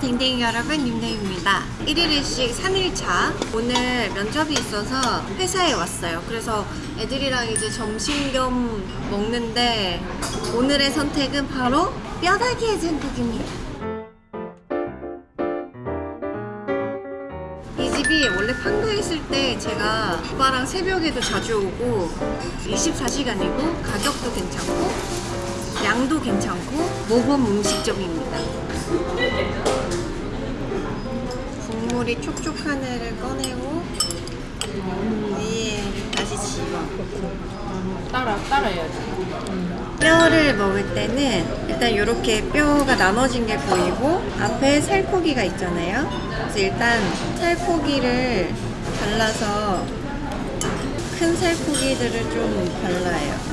댕댕이 여러분 윤댕입니다. 1일1식 3일차. 오늘 면접이 있어서 회사에 왔어요. 그래서 애들이랑 이제 점심 겸 먹는데 오늘의 선택은 바로 뼈다귀 해장국입니다. 이 집이 원래 판교에 있을 때 제가 오빠랑 새벽에도 자주 오고 24시간이고 가격도 괜찮고 양도 괜찮고 모범 음식점입니다. 국물이 촉촉한 애를 꺼내고 위에 다시 집어. 따라 따라해야지. 뼈를 먹을 때는 일단 이렇게 뼈가 나눠진 게 보이고 앞에 살코기가 있잖아요. 그래서 일단 살코기를 발라서 큰 살코기들을 좀 발라요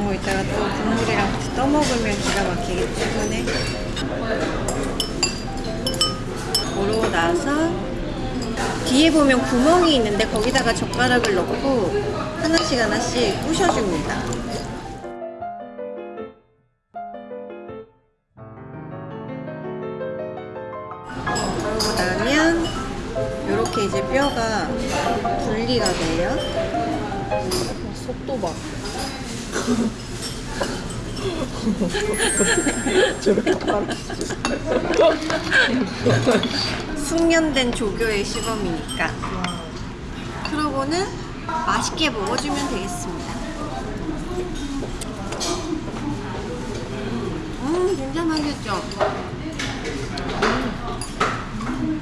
뭐 이따가 또 국물이랑 같이 떠먹으면 기가 막히기 때문에 그러고 나서 뒤에 보면 구멍이 있는데 거기다가 젓가락을 넣고 하나씩 하나씩 부셔줍니다. 그러고 나면 이렇게 이제 뼈가 분리가 돼요. 속도 봐. 숙련된 조교의 시범이니까. 그러고는 맛있게 먹어주면 되겠습니다. 음, 진짜 맛있죠? 음,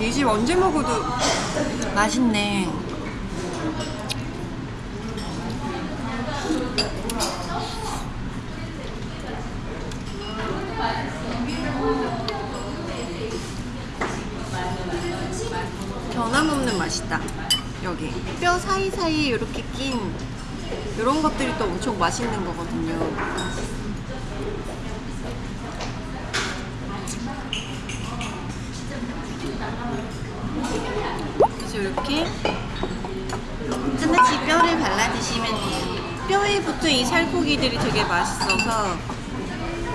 이 집 언제 먹어도 맛있네. 변함없는 맛이다. 여기 뼈 사이사이에 이렇게 낀 이런 것들이 또 엄청 맛있는 거거든요. 이렇게 하나씩 뼈를 발라 드시면 돼요. 뼈에 붙은 이 살코기들이 되게 맛있어서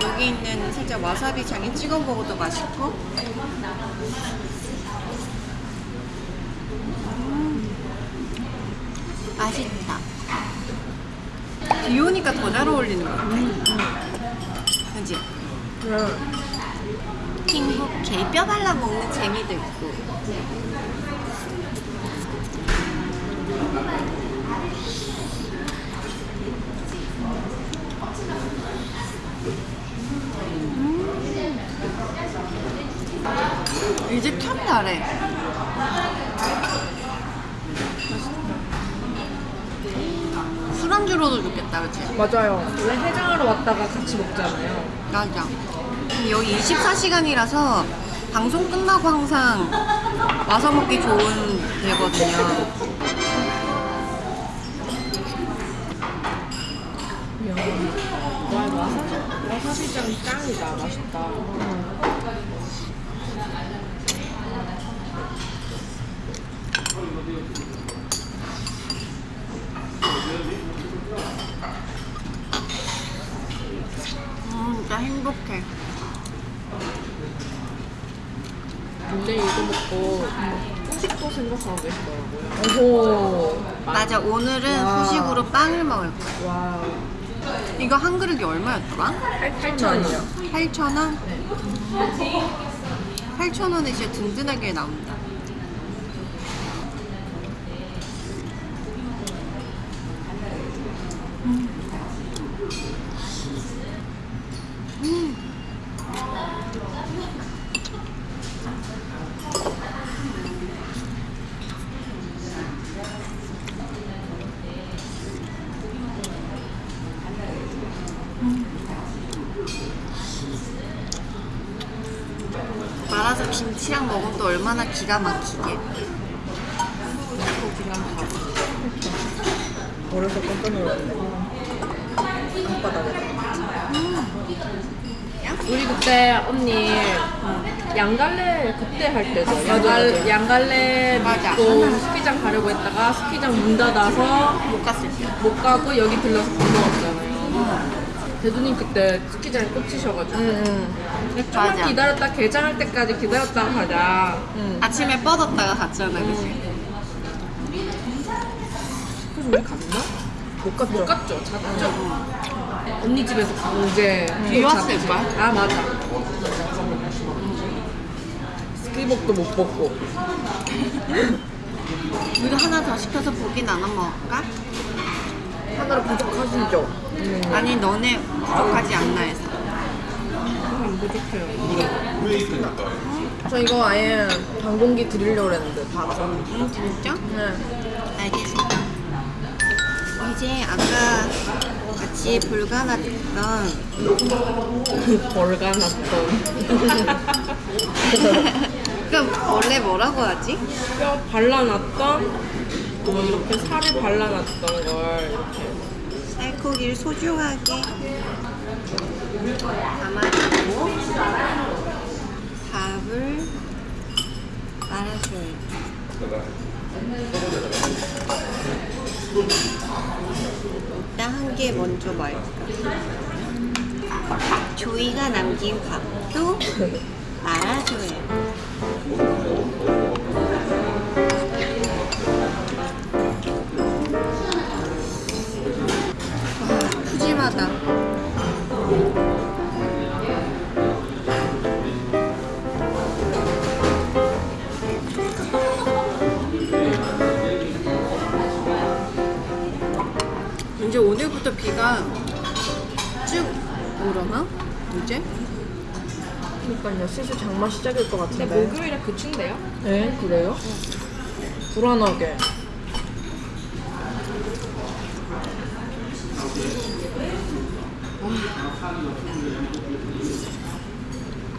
여기 있는 살짝 와사비 장에 찍어 먹어도 맛있고 맛있다. 비 오니까 더 잘 어울리는 것 같아. 그지? 행복해. 뼈 발라 먹는 재미도 있고. 잘해. 술안주로도 좋겠다, 그치? 맞아요. 원래 해장하러 왔다가 같이 먹잖아요. 맞아. 여기 24시간이라서 방송 끝나고 항상 와서 먹기 좋은 데거든요. 와사비장 짱이다. 맛있다. 음, 진짜 행복해. 근데 이거 먹고 후식도 생각하고 계시더라고요. 오호. 맞아, 오늘은 와. 후식으로 빵을 먹을 거야. 와. 이거 한 그릇이 얼마였더라? 8,000원이요. 8,000원? 8,000원에 진짜 든든하게 나온다. 김치랑 먹으면 또 얼마나 기가 막히게. 어려서 깜짝 놀랐네. 땅바닥에. 아니야? 우리 그때 언니 양갈래 그때 할. 맞아, 양갈, 맞아. 양갈래 맞아. 믿고 스키장 가려고 했다가 스키장 문 닫아서 못 갔을 때. 못 가고 여기 들러서 밥 먹었잖아요. 대두님 그때 스키장에 꽂히셔가지고 응, 조금만 맞아. 기다렸다 개장할 때까지 기다렸다가 가자. 응. 아침에 뻗었다가 갔잖아, 그치? 그래서 우리 갔나? 못 갔죠. 못 갔죠. 잤죠. 언니 집에서 강제 비 왔을 걸? 아 맞아. 스키복도 못 벗고. 우리가 하나 더 시켜서 고기 나눠 먹을까? 하나로 부족하시죠? 아니, 너네 부족하지 않나 해서. 안 부족해요. 저 이거 아예 방공기 드리려고 했는데 다 알아서. 응, 진짜? 네. 알겠습니다. 이제 아까 같이 불가났던 벌가 났던 그럼 원래 뭐라고 하지? 뼈 발라놨던 뭐 이렇게 살을 발라놨던 걸 이렇게 살코기를 소중하게 담아주고 밥을 말아줘요. 일단 한 개 먼저 말까. 조이가 남긴 밥도 말아줘요. 이제 오늘부터 비가 쭉 오려나? 이제? 그러니까요. 슬슬 장마 시작일 것 근데 같은데. 목요일에 그친데요? 네, 그래요? 불안하게.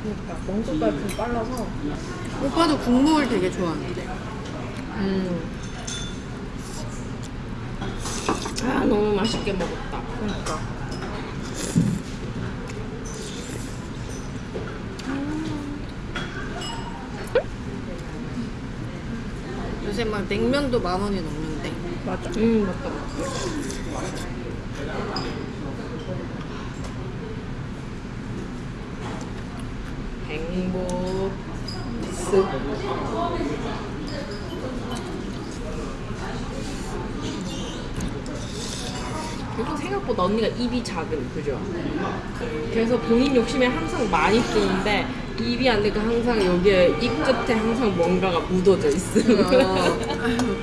그러니까 멍석까지 좀 빨라서. 오빠도 국물 되게 좋아하는데. 음. 아 너무 맛있게 먹었다 그러니까. 요새 막 냉면도 만 원이 넘는데. 맞아. 음 맞다 행복 쓱. 그리고 생각보다 언니가 입이 작은 그죠? 그래서 본인 욕심에 항상 많이 쓰는데 입이 안 되니까 항상 여기에 입 끝에 항상 뭔가가 묻어져 있음 어.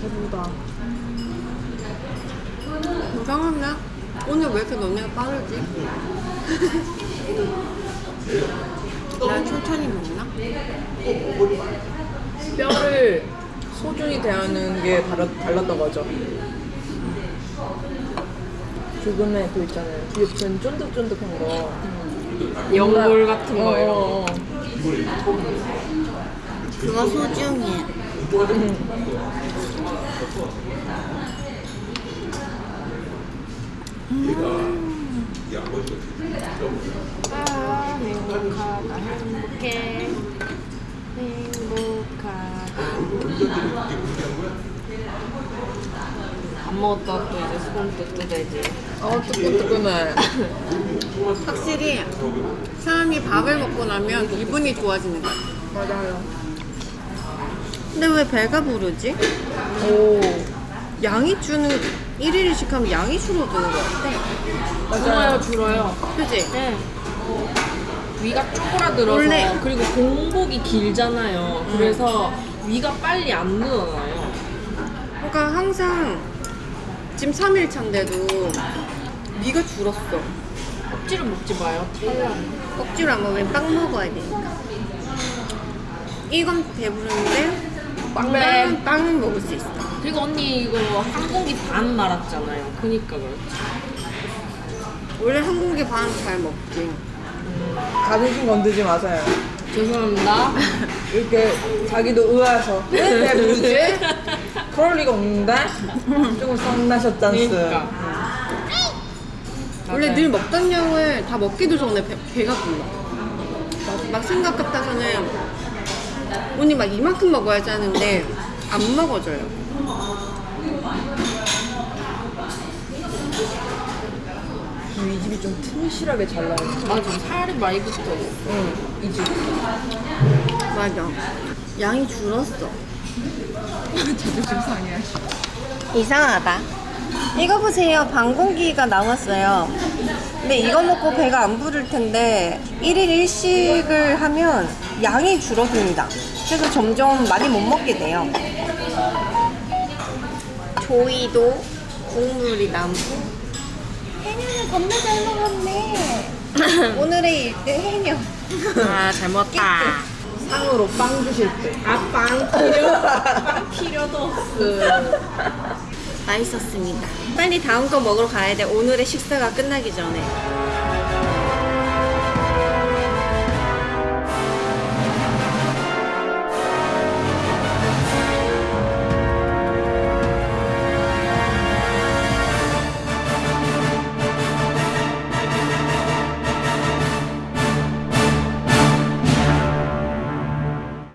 배부르다. 이상하냐? 오늘 왜 이렇게 너네가 빠르지? 난 천천히 먹나? 뼈를 소중히 대하는 게 달라, 달랐던 거죠. 조금의 그 있잖아요. 뒤에 쫀득쫀득한 거. 연골 같은 어, 거 이런 거 어, 어. 그거 소중해. 아 행복하다 행복해 행복하다 안 먹었다 또 이제 수건 또 뜯어야지 어, 뜨끈뜨끈해. 확실히 사람이 밥을 먹고 나면 기분이 좋아지는 것 같아. 맞아요. 근데 왜 배가 부르지? 오. 양이 주는 1일씩 하면 양이 줄어드는 것 같아. 줄어요 줄어요 그지? 네. 위가 쪼그라들어서 원래- 그리고 공복이 길잖아요. 그래서 위가 빨리 안 늘어나요. 그러니까 항상 지금 3일 차인데도 위가 줄었어. 억지로 먹지 마요. 탈락. 억지로 안 먹으면 빵 먹어야 되니까. 이건 배부른데 빵은 빵은 먹을 수 있어. 그리고 언니 이거 한 공기 반 말았잖아요. 그니까 그렇지. 원래 한 공기 반 잘 먹지. 자존심 건드지 마세요. 죄송합니다. 이렇게 자기도 의아해서 왜내 뭐지? 그럴 리가 없는데? 조금 썸나셨잖스 그러니까. 원래 맞아요. 늘 먹던 양을 다 먹기도 전에 배, 배가 불러. 막, 막 생각 같아서는 언니 막 이만큼 먹어야지 하는데 안 먹어줘요. 이 집이 좀 튼실하게 잘 나와요 맞아. 살이 많이 붙어. 응 이 집. 맞아. 양이 줄었어. 자존심 상해 이상하다. 이거 보세요. 방공기가 나왔어요. 근데 이거 먹고 배가 안 부를 텐데 1일 1식을 하면 양이 줄어듭니다. 그래서 점점 많이 못 먹게 돼요. 조이도 국물이 남고 해녀는 겁나 잘 먹었네. 오늘의 1등 해녀. 아, 잘 먹었다. 상으로 빵 주실 때 아, 빵 필요? 빵 필요도 없어. 맛있었습니다. 빨리 다음 거 먹으러 가야 돼. 오늘의 식사가 끝나기 전에.